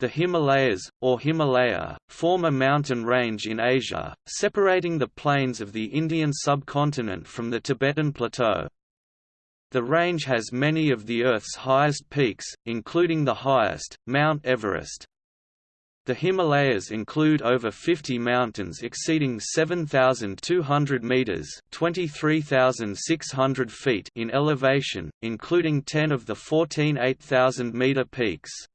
The Himalayas, or Himalaya, form a mountain range in Asia, separating the plains of the Indian subcontinent from the Tibetan Plateau. The range has many of the Earth's highest peaks, including the highest, Mount Everest. The Himalayas include over 50 mountains exceeding 7,200 meters (23,600 feet) in elevation, including 10 of the 14 8,000-meter peaks.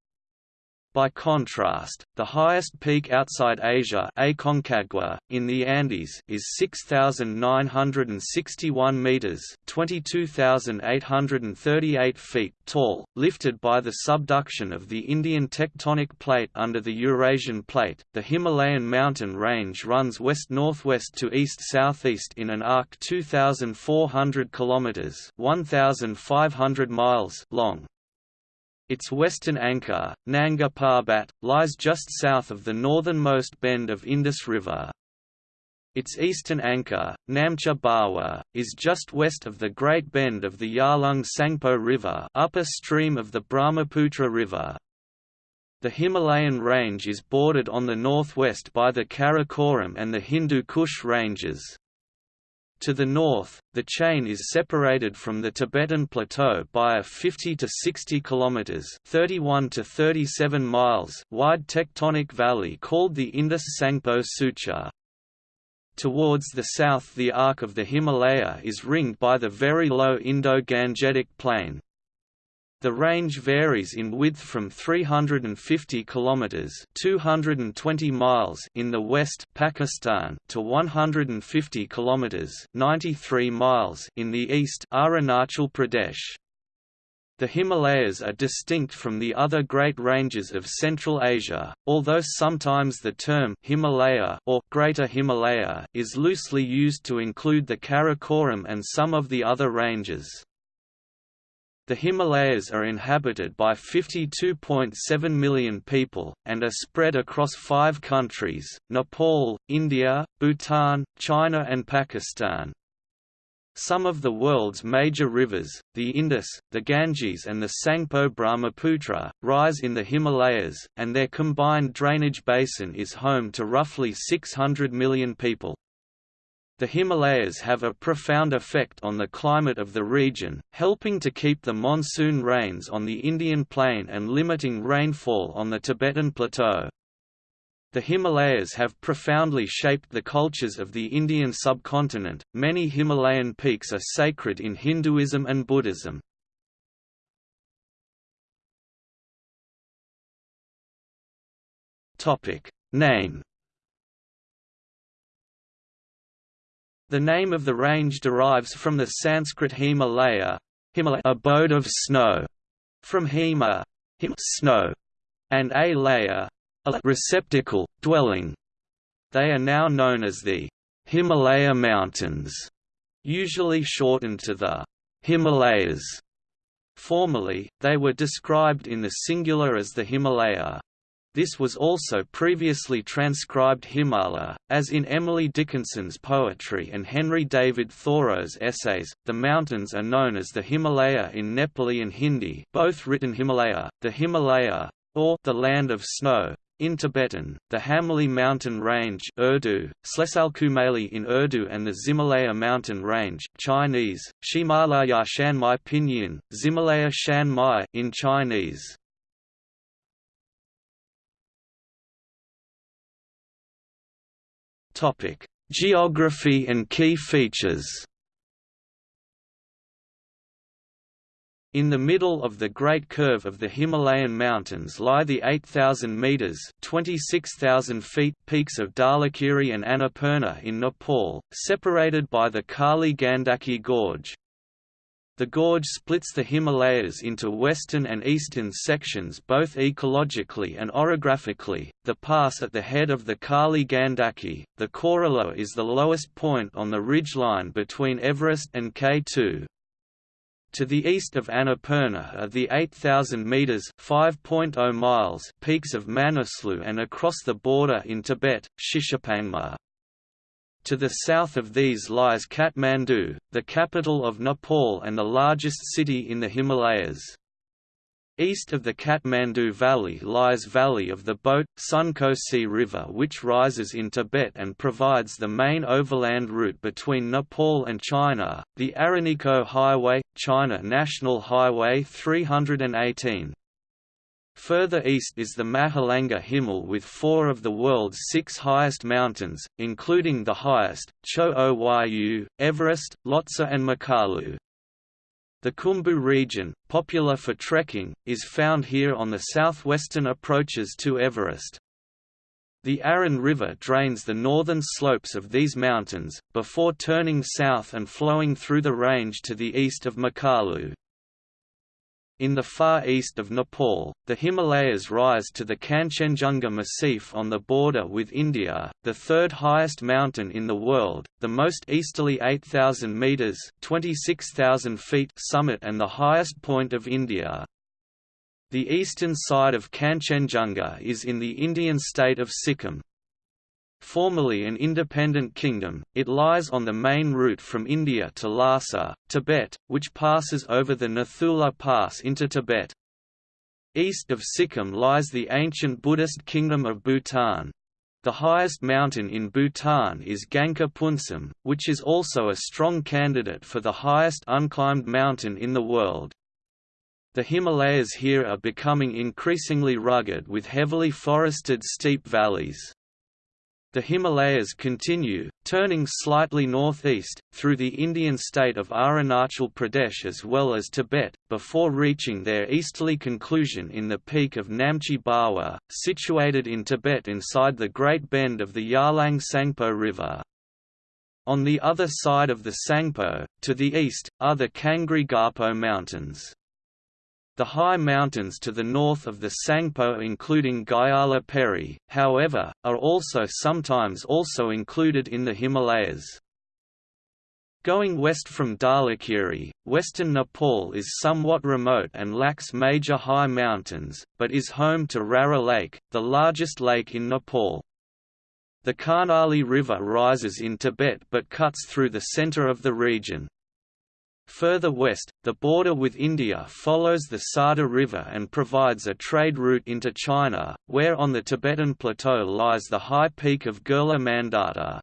By contrast, the highest peak outside Asia Aconcagua, in the Andes is 6,961 metres 22,838 feet tall, lifted by the subduction of the Indian tectonic plate under the Eurasian plate. The Himalayan mountain range runs west-northwest to east-southeast in an arc 2,400 kilometres 1,500 miles long, its western anchor, Nanga Parbat, lies just south of the northernmost bend of Indus River. Its eastern anchor, Namcha Barwa, is just west of the Great Bend of the Yarlung Tsangpo River upper stream of the Brahmaputra River. The Himalayan range is bordered on the northwest by the Karakoram and the Hindu Kush ranges. To the north, the chain is separated from the Tibetan Plateau by a 50 to 60 kilometers (31 to 37 miles) wide tectonic valley called the Indus Sangpo Suture. Towards the south the arc of the Himalaya is ringed by the very low Indo-Gangetic Plain, the range varies in width from 350 kilometers (220 miles) in the west, Pakistan, to 150 kilometers (93 miles) in the east, Arunachal Pradesh. The Himalayas are distinct from the other great ranges of Central Asia, although sometimes the term Himalaya or Greater Himalaya is loosely used to include the Karakoram and some of the other ranges. The Himalayas are inhabited by 52.7 million people, and are spread across five countries, Nepal, India, Bhutan, China and Pakistan. Some of the world's major rivers, the Indus, the Ganges and the Tsangpo Brahmaputra, rise in the Himalayas, and their combined drainage basin is home to roughly 600 million people. The Himalayas have a profound effect on the climate of the region, helping to keep the monsoon rains on the Indian plain and limiting rainfall on the Tibetan plateau. The Himalayas have profoundly shaped the cultures of the Indian subcontinent. Many Himalayan peaks are sacred in Hinduism and Buddhism. Topic: Name The name of the range derives from the Sanskrit Himalaya, Himalaya abode of snow, from Hema snow, and a layer, a receptacle, dwelling. They are now known as the Himalaya Mountains, usually shortened to the Himalayas. Formerly, they were described in the singular as the Himalaya. This was also previously transcribed Himmaleh, as in Emily Dickinson's poetry and Henry David Thoreau's essays. The mountains are known as the Himalaya in Nepali and Hindi, both written Himalaya, the Himalaya, or the land of snow. In Tibetan, the Hamali mountain range Urdu, Slesalkumali in Urdu and the Zimalaya mountain range Chinese, Shimalaya Shanmai Pinyin, Zimalaya Shanmai in Chinese. Topic: Geography and key features. In the middle of the Great Curve of the Himalayan mountains lie the 8,000 metres (26,000 feet) peaks of Dhaulagiri and Annapurna in Nepal, separated by the Kali Gandaki Gorge. The gorge splits the Himalayas into western and eastern sections both ecologically and orographically. The pass at the head of the Kali Gandaki, the Kora La is the lowest point on the ridgeline between Everest and K2. To the east of Annapurna are the 8,000 metres (5.0 miles) peaks of Manaslu and across the border in Tibet, Shishapangma. To the south of these lies Kathmandu, the capital of Nepal and the largest city in the Himalayas. East of the Kathmandu Valley lies Valley of the Bhote, Sun Kosi River which rises in Tibet and provides the main overland route between Nepal and China, the Araniko Highway, China National Highway 318. Further east is the Mahalangur Himal with four of the world's six highest mountains, including the highest, Cho Oyu, Everest, Lhotse and Makalu. The Khumbu region, popular for trekking, is found here on the southwestern approaches to Everest. The Arun River drains the northern slopes of these mountains, before turning south and flowing through the range to the east of Makalu. In the far east of Nepal, the Himalayas rise to the Kanchenjunga Massif on the border with India, the third highest mountain in the world, the most easterly 8,000 metres (26,000 feet summit and the highest point of India. The eastern side of Kanchenjunga is in the Indian state of Sikkim, Formerly an independent kingdom, it lies on the main route from India to Lhasa, Tibet, which passes over the Nathula Pass into Tibet. East of Sikkim lies the ancient Buddhist kingdom of Bhutan. The highest mountain in Bhutan is Gangkhar Puensum, which is also a strong candidate for the highest unclimbed mountain in the world. The Himalayas here are becoming increasingly rugged with heavily forested steep valleys. The Himalayas continue, turning slightly northeast, through the Indian state of Arunachal Pradesh as well as Tibet, before reaching their easterly conclusion in the peak of Namcha Barwa, situated in Tibet inside the Great Bend of the Yarlung Tsangpo River. On the other side of the Tsangpo, to the east, are the Kangri Garpo Mountains. The high mountains to the north of the Tsangpo including Gyala Peri, however, are also sometimes also included in the Himalayas. Going west from Dhaulagiri, western Nepal is somewhat remote and lacks major high mountains, but is home to Rara Lake, the largest lake in Nepal. The Karnali River rises in Tibet but cuts through the center of the region. Further west, the border with India follows the Sarda River and provides a trade route into China, where on the Tibetan plateau lies the high peak of Gurla Mandata.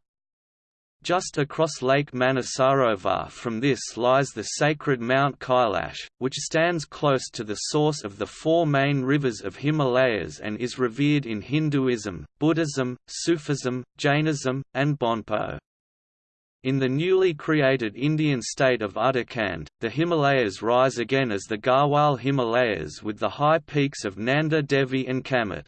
Just across Lake Manasarovar from this lies the sacred Mount Kailash, which stands close to the source of the four main rivers of Himalayas and is revered in Hinduism, Buddhism, Sufism, Jainism, and Bonpo. In the newly created Indian state of Uttarakhand, the Himalayas rise again as the Garhwal Himalayas with the high peaks of Nanda Devi and Kamet.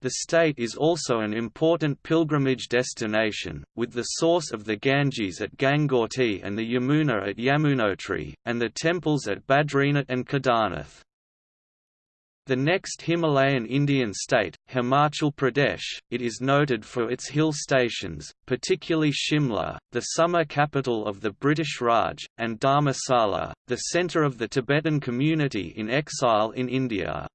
The state is also an important pilgrimage destination, with the source of the Ganges at Gangotri and the Yamuna at Yamunotri, and the temples at Badrinath and Kedarnath. The next Himalayan Indian state, Himachal Pradesh, it is noted for its hill stations, particularly Shimla, the summer capital of the British Raj, and Dharamsala, the centre of the Tibetan community in exile in India.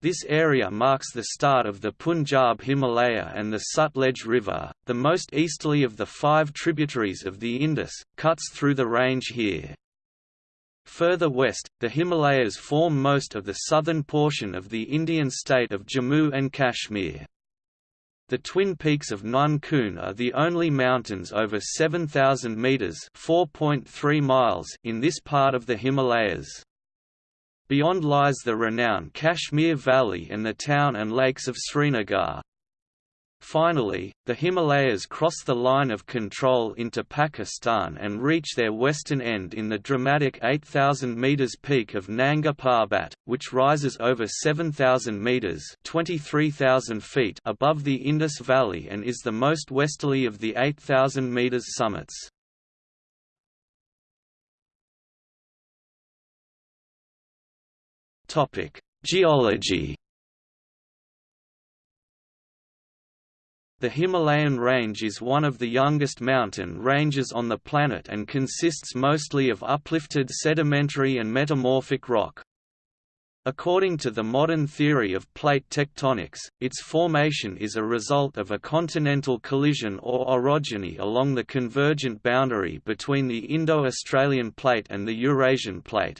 This area marks the start of the Punjab Himalaya and the Sutlej River, the most easterly of the five tributaries of the Indus, cuts through the range here. Further west, the Himalayas form most of the southern portion of the Indian state of Jammu and Kashmir. The twin peaks of Nun Kun are the only mountains over 7,000 metres (4.3 miles) in this part of the Himalayas. Beyond lies the renowned Kashmir Valley and the town and lakes of Srinagar. Finally, the Himalayas cross the line of control into Pakistan and reach their western end in the dramatic 8,000 metres peak of Nanga Parbat, which rises over 7,000 metres (23,000 feet above the Indus Valley and is the most westerly of the 8,000 metres summits. Topic: Geology The Himalayan range is one of the youngest mountain ranges on the planet and consists mostly of uplifted sedimentary and metamorphic rock. According to the modern theory of plate tectonics, its formation is a result of a continental collision or orogeny along the convergent boundary between the Indo-Australian plate and the Eurasian plate.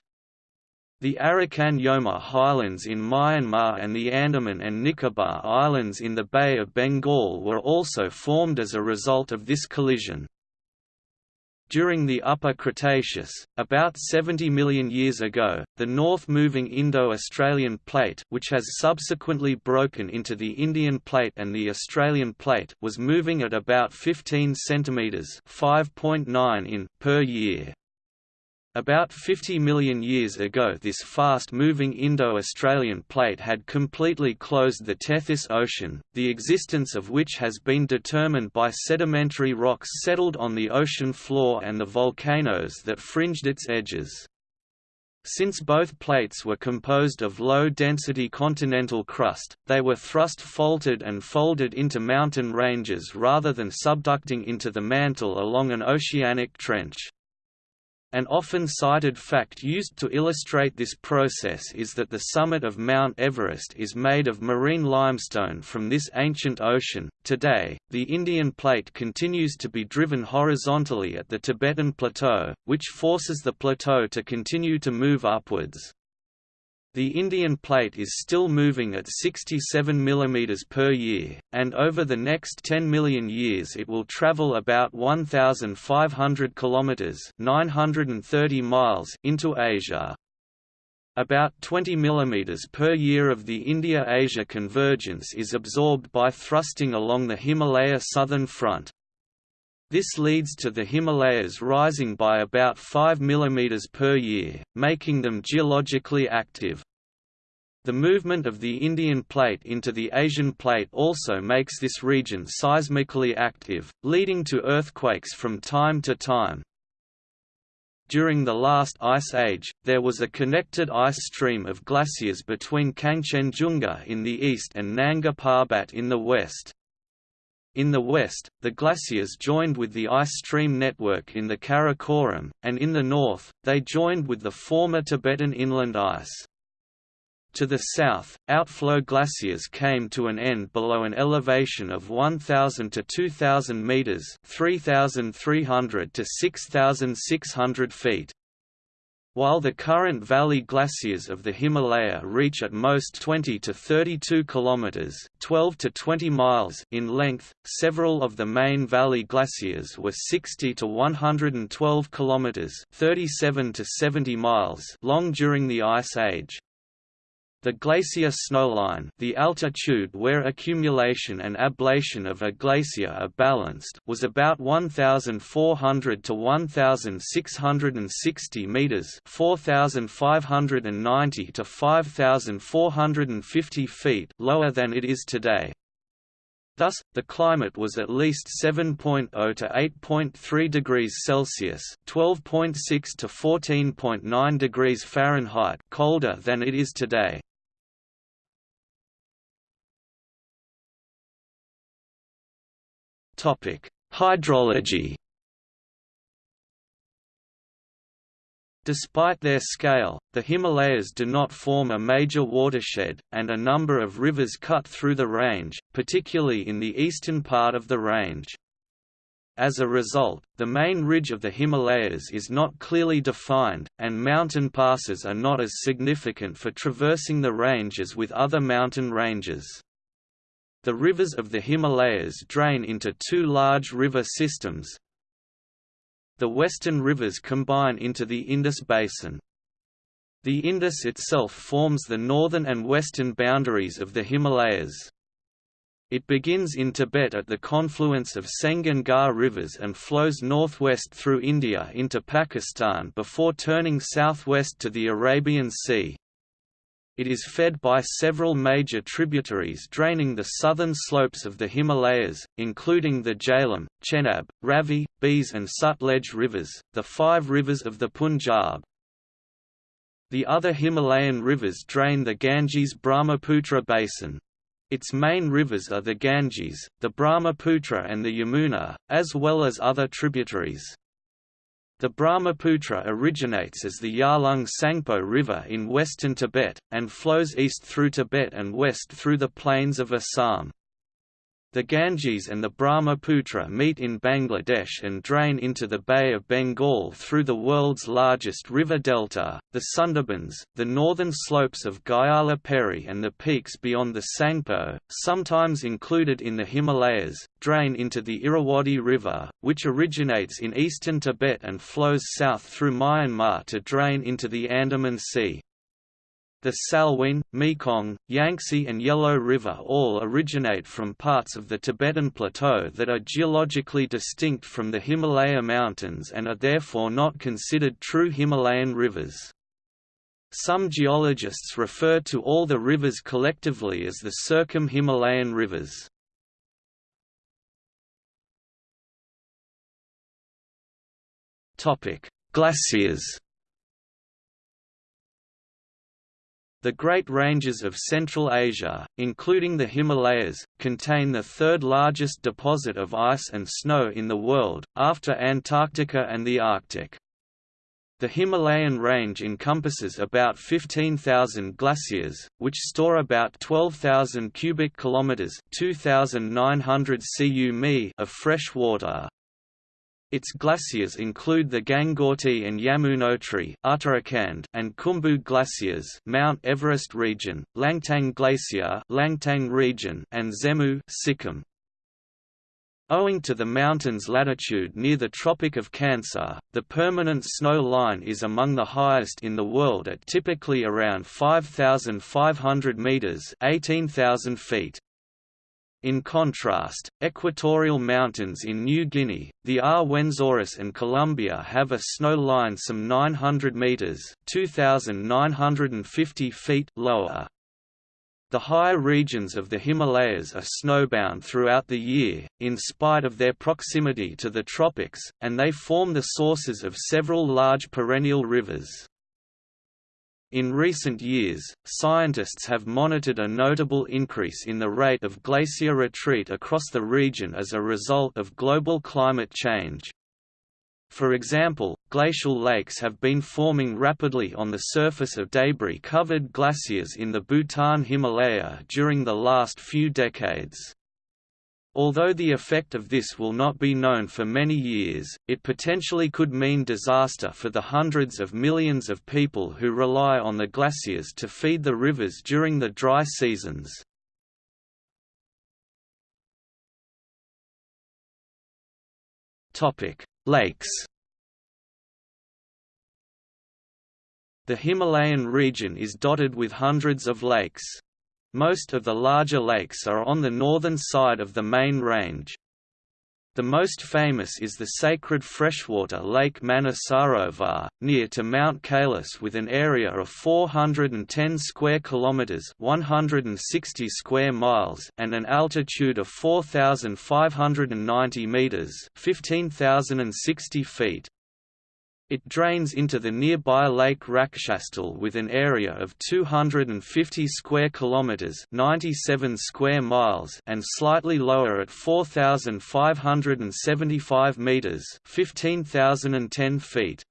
The Arakan Yoma highlands in Myanmar and the Andaman and Nicobar Islands in the Bay of Bengal were also formed as a result of this collision. During the Upper Cretaceous, about 70 million years ago, the north-moving Indo-Australian Plate which has subsequently broken into the Indian Plate and the Australian Plate was moving at about 15 cm 5.9 in per year. About 50 million years ago this fast-moving Indo-Australian plate had completely closed the Tethys Ocean, the existence of which has been determined by sedimentary rocks settled on the ocean floor and the volcanoes that fringed its edges. Since both plates were composed of low-density continental crust, they were thrust-faulted and folded into mountain ranges rather than subducting into the mantle along an oceanic trench. An often cited fact used to illustrate this process is that the summit of Mount Everest is made of marine limestone from this ancient ocean. Today, the Indian plate continues to be driven horizontally at the Tibetan Plateau, which forces the plateau to continue to move upwards. The Indian plate is still moving at 67 mm per year, and over the next 10 million years it will travel about 1,500 km 930 miles into Asia. About 20 mm per year of the India-Asia convergence is absorbed by thrusting along the Himalaya southern front. This leads to the Himalayas rising by about 5 mm per year, making them geologically active. The movement of the Indian plate into the Asian plate also makes this region seismically active, leading to earthquakes from time to time. During the last ice age, there was a connected ice stream of glaciers between Kangchenjunga in the east and Nanga Parbat in the west. In the west, the glaciers joined with the ice stream network in the Karakoram, and in the north, they joined with the former Tibetan inland ice. To the south, outflow glaciers came to an end below an elevation of 1,000 to 2,000 meters (3,300 to 6,600 feet). While the current valley glaciers of the Himalaya reach at most 20 to 32 kilometers (12 to 20 miles) in length, several of the main valley glaciers were 60 to 112 kilometers (37 to 70 miles) long during the Ice Age. The glacier snowline the altitude where accumulation and ablation of a glacier are balanced was about 1,400 to 1,660 metres 4,590 to 5,450 feet lower than it is today. Thus, the climate was at least 7.0 to 8.3 degrees Celsius (12.6 to 14.9 degrees Fahrenheit) colder than it is today. Hydrology. Despite their scale, the Himalayas do not form a major watershed, and a number of rivers cut through the range, particularly in the eastern part of the range. As a result, the main ridge of the Himalayas is not clearly defined, and mountain passes are not as significant for traversing the range as with other mountain ranges. The rivers of the Himalayas drain into two large river systems. The western rivers combine into the Indus Basin. The Indus itself forms the northern and western boundaries of the Himalayas. It begins in Tibet at the confluence of Sengge and rivers and flows northwest through India into Pakistan before turning southwest to the Arabian Sea. It is fed by several major tributaries draining the southern slopes of the Himalayas, including the Jhelum, Chenab, Ravi, Beas and Sutlej rivers, the five rivers of the Punjab. The other Himalayan rivers drain the Ganges-Brahmaputra basin. Its main rivers are the Ganges, the Brahmaputra and the Yamuna, as well as other tributaries. The Brahmaputra originates as the Yarlung Tsangpo River in western Tibet, and flows east through Tibet and west through the plains of Assam. The Ganges and the Brahmaputra meet in Bangladesh and drain into the Bay of Bengal through the world's largest river delta, the Sundarbans, the northern slopes of Gyala Peri and the peaks beyond the Tsangpo, sometimes included in the Himalayas, drain into the Irrawaddy River, which originates in eastern Tibet and flows south through Myanmar to drain into the Andaman Sea. The Salween, Mekong, Yangtze and Yellow River all originate from parts of the Tibetan Plateau that are geologically distinct from the Himalaya Mountains and are therefore not considered true Himalayan rivers. Some geologists refer to all the rivers collectively as the Circum-Himalayan rivers. Glaciers The Great Ranges of Central Asia, including the Himalayas, contain the third largest deposit of ice and snow in the world, after Antarctica and the Arctic. The Himalayan range encompasses about 15,000 glaciers, which store about 12,000 cubic kilometers (2,900 cu of fresh water. Its glaciers include the Gangotri and Yamunotri Uttarakhand and Khumbu glaciers Mount Everest region, Langtang Glacier Langtang region and Zemu Sikkim. Owing to the mountain's latitude near the Tropic of Cancer, the permanent snow line is among the highest in the world at typically around 5,500 meters (18,000 feet). In contrast, equatorial mountains in New Guinea, the Rwenzoris and Colombia have a snow line some 900 meters (2,950 feet) lower. The higher regions of the Himalayas are snowbound throughout the year, in spite of their proximity to the tropics, and they form the sources of several large perennial rivers. In recent years, scientists have monitored a notable increase in the rate of glacier retreat across the region as a result of global climate change. For example, glacial lakes have been forming rapidly on the surface of debris-covered glaciers in the Bhutan Himalaya during the last few decades. Although the effect of this will not be known for many years, it potentially could mean disaster for the hundreds of millions of people who rely on the glaciers to feed the rivers during the dry seasons. Lakes The Himalayan region is dotted with hundreds of lakes. Most of the larger lakes are on the northern side of the main range. The most famous is the sacred freshwater lake Manasarovar, near to Mount Kailas with an area of 410 square kilometers, 160 square miles, and an altitude of 4590 meters, 15060 feet. It drains into the nearby Lake Rakshastal with an area of 250 square kilometers, 97 square miles, and slightly lower at 4575 meters, 15010 feet.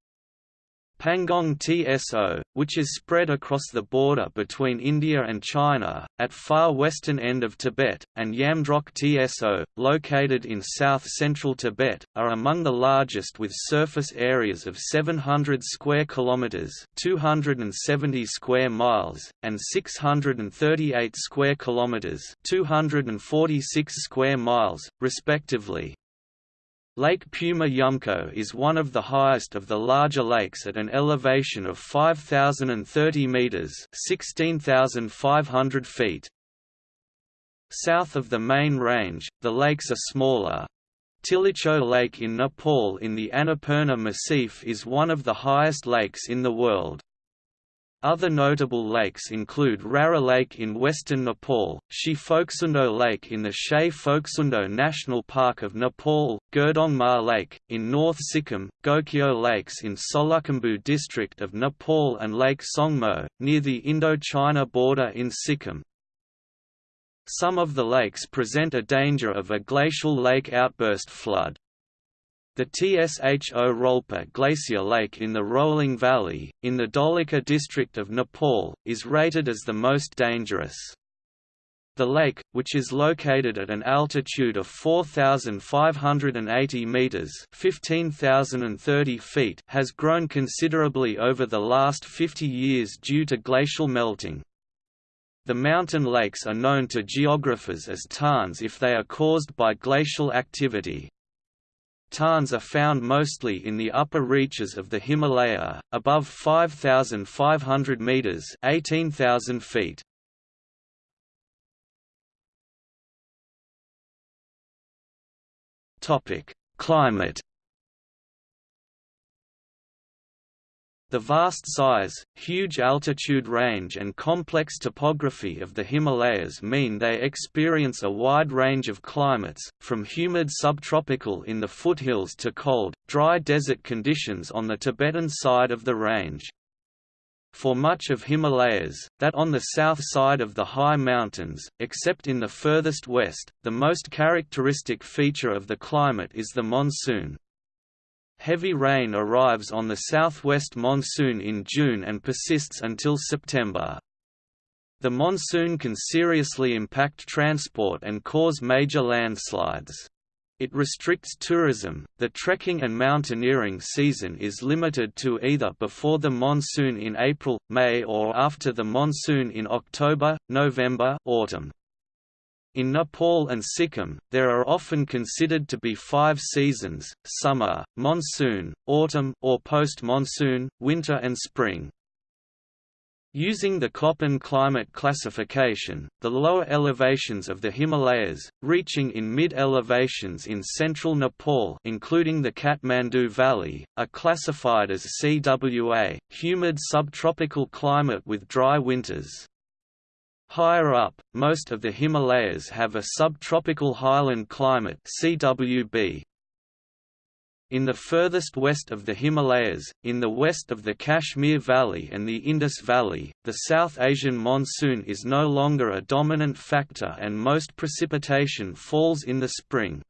Pangong TSO, which is spread across the border between India and China, at far western end of Tibet, and Yamdrok TSO, located in south-central Tibet, are among the largest with surface areas of 700 square kilometers, 270 square miles, and 638 square kilometers, 246 square miles, respectively. Lake Puma Yumco is one of the highest of the larger lakes at an elevation of 5,030 meters (16,500 feet). South of the main range, the lakes are smaller. Tilicho Lake in Nepal in the Annapurna Massif is one of the highest lakes in the world. Other notable lakes include Rara Lake in western Nepal, Shey Phoksundo Lake in the Shey Phoksundo National Park of Nepal, Gurudongmar Lake, in North Sikkim, Gokyo Lakes in Solukhumbu district of Nepal and Lake Tsongmo, near the Indo-China border in Sikkim. Some of the lakes present a danger of a glacial lake outburst flood. The Tsho Rolpa Glacier Lake in the Rolwaling Valley, in the Dolakha district of Nepal, is rated as the most dangerous. The lake, which is located at an altitude of 4,580 meters (15,030 feet), has grown considerably over the last 50 years due to glacial melting. The mountain lakes are known to geographers as tarns if they are caused by glacial activity. Tarns are found mostly in the upper reaches of the Himalaya, above 5,500 meters (18,000 feet). Topic: Climate. The vast size, huge altitude range and complex topography of the Himalayas mean they experience a wide range of climates, from humid subtropical in the foothills to cold, dry desert conditions on the Tibetan side of the range. For much of Himalayas, that on the south side of the high mountains, except in the furthest west, the most characteristic feature of the climate is the monsoon. Heavy rain arrives on the southwest monsoon in June and persists until September. The monsoon can seriously impact transport and cause major landslides. It restricts tourism. The trekking and mountaineering season is limited to either before the monsoon in April, May or after the monsoon in October, November, autumn. In Nepal and Sikkim, there are often considered to be five seasons, summer, monsoon, autumn or post-monsoon, winter and spring. Using the Köppen climate classification, the lower elevations of the Himalayas, reaching in mid-elevations in central Nepal including the Kathmandu Valley, are classified as CWA, humid subtropical climate with dry winters. Higher up, most of the Himalayas have a subtropical highland climate CWB, in the furthest west of the Himalayas, in the west of the Kashmir Valley and the Indus Valley, the South Asian monsoon is no longer a dominant factor and most precipitation falls in the spring.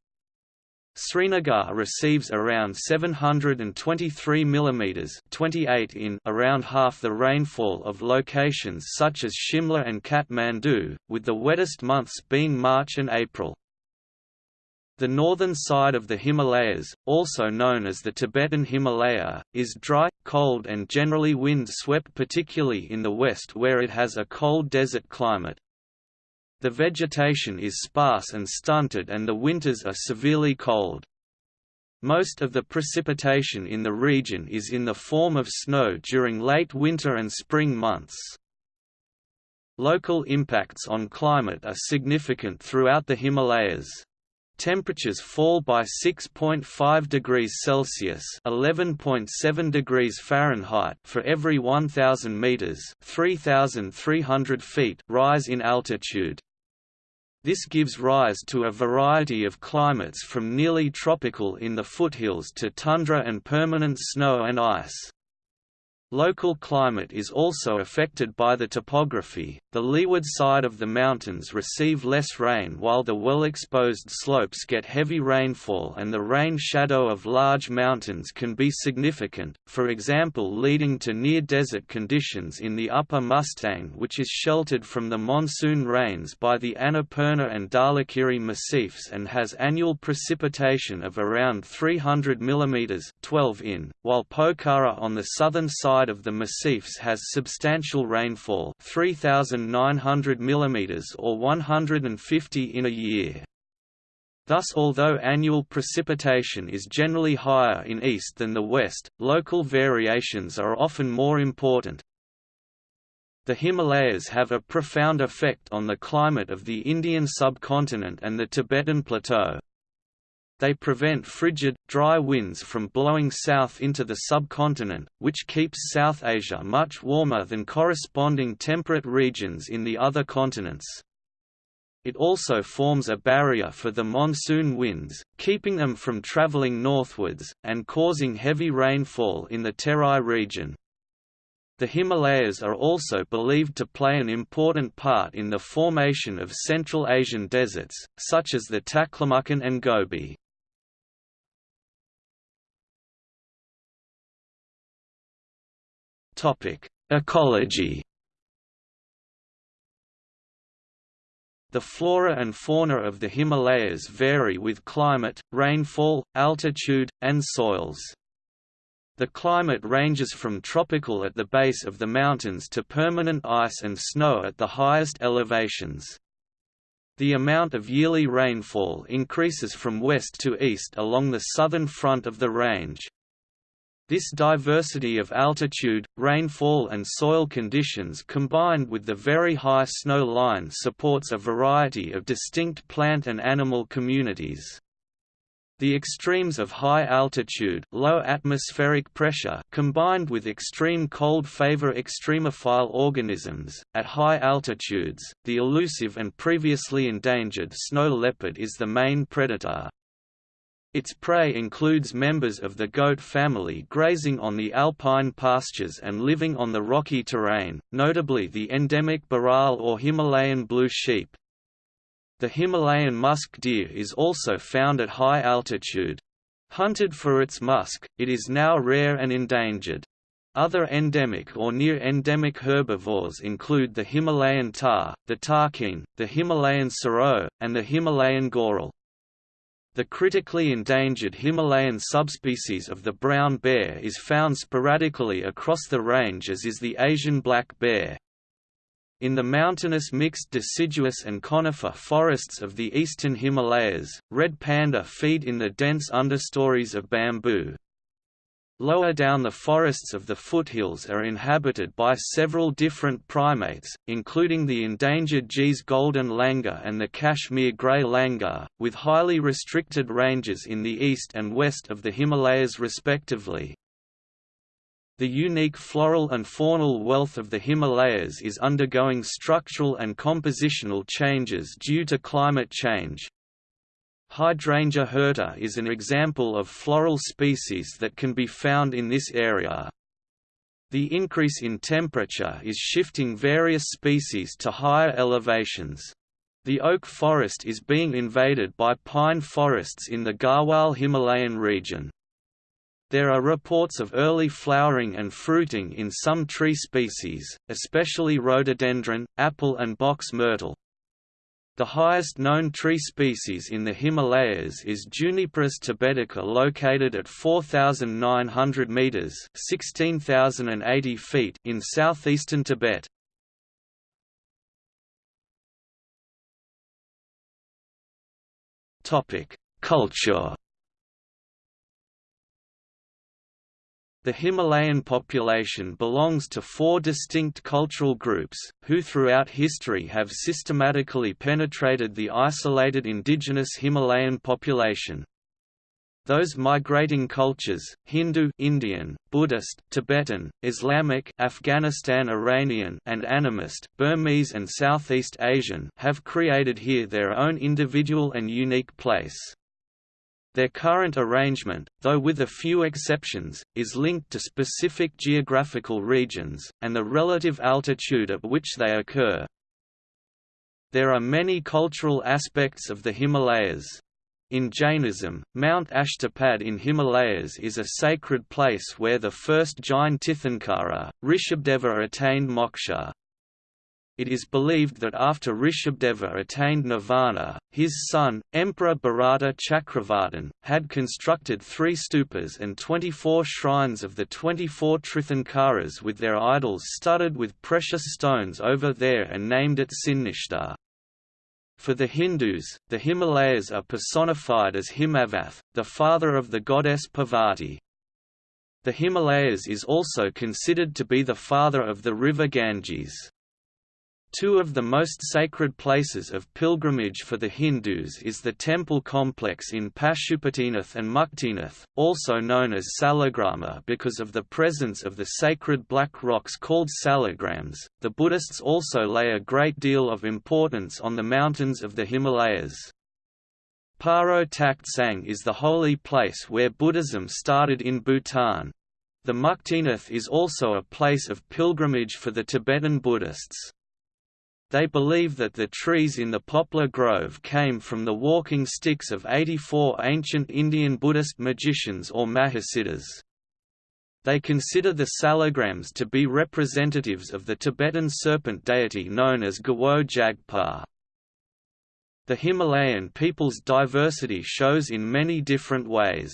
Srinagar receives around 723 mm 28 in around half the rainfall of locations such as Shimla and Kathmandu, with the wettest months being March and April. The northern side of the Himalayas, also known as the Tibetan Himalaya, is dry, cold and generally wind-swept particularly in the west where it has a cold desert climate. The vegetation is sparse and stunted and the winters are severely cold. Most of the precipitation in the region is in the form of snow during late winter and spring months. Local impacts on climate are significant throughout the Himalayas. Temperatures fall by 6.5 degrees Celsius (11.7 degrees Fahrenheit) for every 1000 meters (3300 feet) rise in altitude. This gives rise to a variety of climates from nearly tropical in the foothills to tundra and permanent snow and ice. Local climate is also affected by the topography. The leeward side of the mountains receive less rain while the well-exposed slopes get heavy rainfall and the rain shadow of large mountains can be significant, for example leading to near-desert conditions in the upper Mustang which is sheltered from the monsoon rains by the Annapurna and Dhaulagiri massifs and has annual precipitation of around 300 mm 12 in, while Pokhara on the southern side side of the massifs has substantial rainfall 3,900 mm or 150 in a year. Thus although annual precipitation is generally higher in east than the west, local variations are often more important. The Himalayas have a profound effect on the climate of the Indian subcontinent and the Tibetan Plateau. They prevent frigid, dry winds from blowing south into the subcontinent, which keeps South Asia much warmer than corresponding temperate regions in the other continents. It also forms a barrier for the monsoon winds, keeping them from traveling northwards, and causing heavy rainfall in the Terai region. The Himalayas are also believed to play an important part in the formation of Central Asian deserts, such as the Taklamakan and Gobi. Ecology. The flora and fauna of the Himalayas vary with climate, rainfall, altitude, and soils. The climate ranges from tropical at the base of the mountains to permanent ice and snow at the highest elevations. The amount of yearly rainfall increases from west to east along the southern front of the range. This diversity of altitude, rainfall and soil conditions combined with the very high snow line supports a variety of distinct plant and animal communities. The extremes of high altitude low atmospheric pressure combined with extreme cold favor extremophile organisms. At high altitudes, the elusive and previously endangered snow leopard is the main predator, its prey includes members of the goat family grazing on the alpine pastures and living on the rocky terrain, notably the endemic bharal or Himalayan blue sheep. The Himalayan musk deer is also found at high altitude. Hunted for its musk, it is now rare and endangered. Other endemic or near-endemic herbivores include the Himalayan tahr, the takin, the Himalayan serow, and the Himalayan goral. The critically endangered Himalayan subspecies of the brown bear is found sporadically across the range as is the Asian black bear. In the mountainous mixed deciduous and conifer forests of the eastern Himalayas, red panda feed in the dense understories of bamboo. Lower down the forests of the foothills are inhabited by several different primates, including the endangered Gee's golden langur and the Kashmir grey langur, with highly restricted ranges in the east and west of the Himalayas respectively. The unique floral and faunal wealth of the Himalayas is undergoing structural and compositional changes due to climate change, Hydrangea hirta is an example of floral species that can be found in this area. The increase in temperature is shifting various species to higher elevations. The oak forest is being invaded by pine forests in the Garhwal Himalayan region. There are reports of early flowering and fruiting in some tree species, especially rhododendron, apple and box myrtle. The highest known tree species in the Himalayas is Juniperus tibetica located at 4,900 metres (16,080 feet in southeastern Tibet. Culture The Himalayan population belongs to four distinct cultural groups, who throughout history have systematically penetrated the isolated indigenous Himalayan population. Those migrating cultures, Hindu Indian, Buddhist Tibetan, Islamic Afghanistan Iranian and animist Burmese and Southeast Asian have created here their own individual and unique place. Their current arrangement, though with a few exceptions, is linked to specific geographical regions, and the relative altitude at which they occur. There are many cultural aspects of the Himalayas. In Jainism, Mount Ashtapad in Himalayas is a sacred place where the first Jain Tirthankara, Rishabhadeva attained moksha. It is believed that after Rishabhadeva attained nirvana, his son, Emperor Bharata Chakravartin, had constructed three stupas and 24 shrines of the 24 Tirthankaras with their idols studded with precious stones over there and named it Sinnishta. For the Hindus, the Himalayas are personified as Himavath, the father of the goddess Parvati. The Himalayas is also considered to be the father of the river Ganges. Two of the most sacred places of pilgrimage for the Hindus is the temple complex in Pashupatinath and Muktinath, also known as Salagrama because of the presence of the sacred black rocks called salagrams. The Buddhists also lay a great deal of importance on the mountains of the Himalayas. Paro Taktsang is the holy place where Buddhism started in Bhutan. The Muktinath is also a place of pilgrimage for the Tibetan Buddhists. They believe that the trees in the poplar grove came from the walking sticks of 84 ancient Indian Buddhist magicians or Mahasiddhas. They consider the salagrams to be representatives of the Tibetan serpent deity known as Gawo Jagpa. The Himalayan people's diversity shows in many different ways.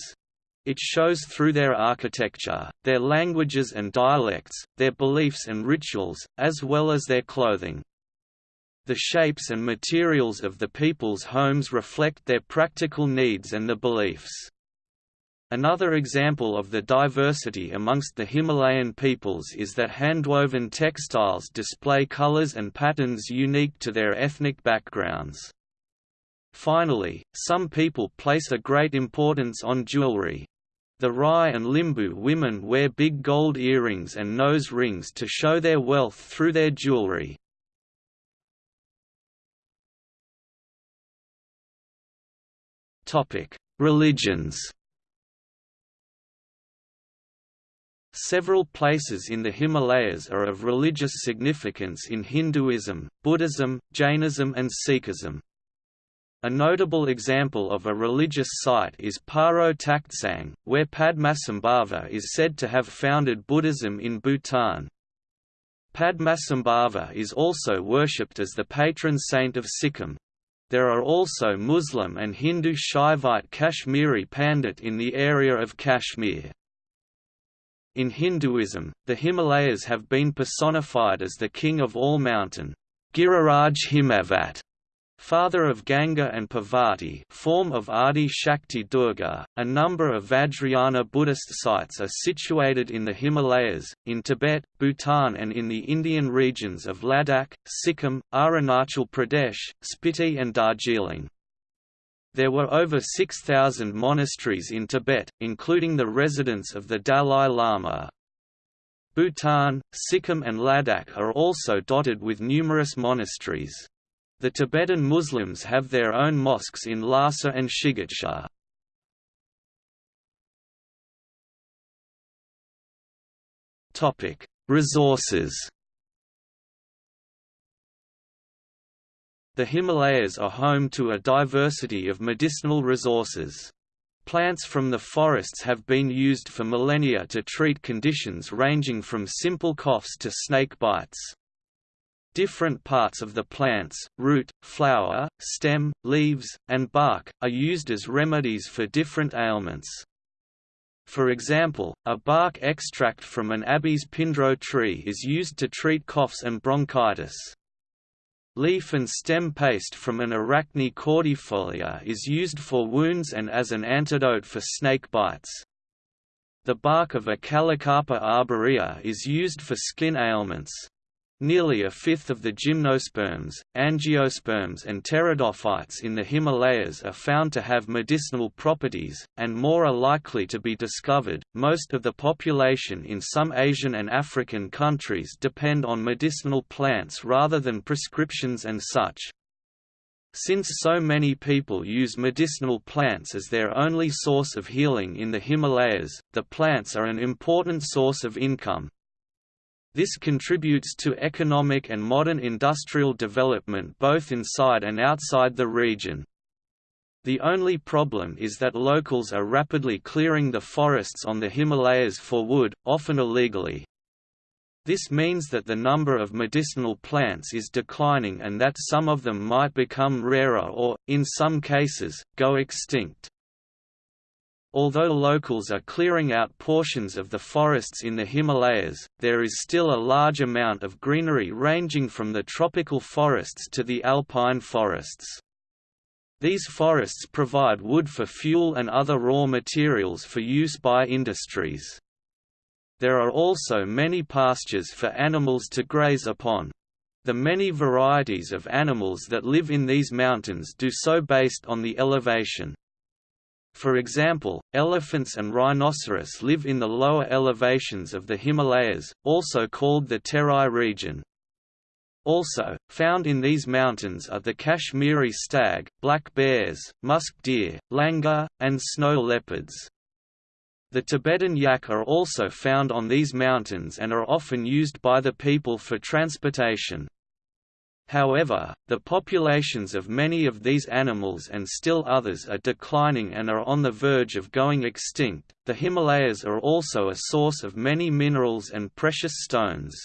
It shows through their architecture, their languages and dialects, their beliefs and rituals, as well as their clothing. The shapes and materials of the people's homes reflect their practical needs and the beliefs. Another example of the diversity amongst the Himalayan peoples is that handwoven textiles display colors and patterns unique to their ethnic backgrounds. Finally, some people place a great importance on jewelry. The Rai and Limbu women wear big gold earrings and nose rings to show their wealth through their jewelry. Religions Several places in the Himalayas are of religious significance in Hinduism, Buddhism, Jainism and Sikhism. A notable example of a religious site is Paro Taktsang, where Padmasambhava is said to have founded Buddhism in Bhutan. Padmasambhava is also worshipped as the patron saint of Sikkim. There are also Muslim and Hindu Shaivite Kashmiri Pandit in the area of Kashmir. In Hinduism, the Himalayas have been personified as the king of all mountain Giriraj Himavat, father of Ganga and Parvati form of Adi Shakti Durga. A number of Vajrayana Buddhist sites are situated in the Himalayas, in Tibet, Bhutan and in the Indian regions of Ladakh, Sikkim, Arunachal Pradesh, Spiti and Darjeeling. There were over 6,000 monasteries in Tibet, including the residence of the Dalai Lama. Bhutan, Sikkim and Ladakh are also dotted with numerous monasteries. The Tibetan Muslims have their own mosques in Lhasa and Shigatse. Resources The Himalayas are home to a diversity of medicinal resources. Plants from the forests have been used for millennia to treat conditions ranging from simple coughs to snake bites. Different parts of the plants, root, flower, stem, leaves, and bark, are used as remedies for different ailments. For example, a bark extract from an Abies pindrow tree is used to treat coughs and bronchitis. Leaf and stem paste from an Arachne cordifolia is used for wounds and as an antidote for snake bites. The bark of a Callicarpa arborea is used for skin ailments. Nearly a fifth of the gymnosperms, angiosperms and pteridophytes in the Himalayas are found to have medicinal properties, and more are likely to be discovered. Most of the population in some Asian and African countries depend on medicinal plants rather than prescriptions and such. Since so many people use medicinal plants as their only source of healing in the Himalayas, the plants are an important source of income, this contributes to economic and modern industrial development both inside and outside the region. The only problem is that locals are rapidly clearing the forests on the Himalayas for wood, often illegally. This means that the number of medicinal plants is declining and that some of them might become rarer or, in some cases, go extinct. Although locals are clearing out portions of the forests in the Himalayas, there is still a large amount of greenery ranging from the tropical forests to the alpine forests. These forests provide wood for fuel and other raw materials for use by industries. There are also many pastures for animals to graze upon. The many varieties of animals that live in these mountains do so based on the elevation. For example, elephants and rhinoceros live in the lower elevations of the Himalayas, also called the Terai region. Also, found in these mountains are the Kashmiri stag, black bears, musk deer, langur, and snow leopards. The Tibetan yak are also found on these mountains and are often used by the people for transportation. However, the populations of many of these animals and still others are declining and are on the verge of going extinct. The Himalayas are also a source of many minerals and precious stones.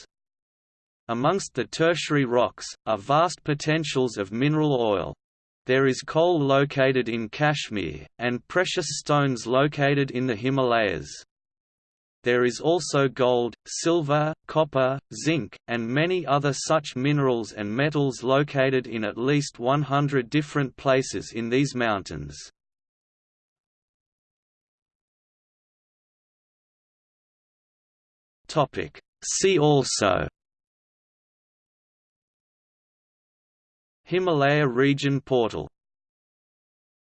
Amongst the tertiary rocks, are vast potentials of mineral oil. There is coal located in Kashmir, and precious stones located in the Himalayas. There is also gold, silver, copper, zinc, and many other such minerals and metals located in at least 100 different places in these mountains. See also Himalaya region portal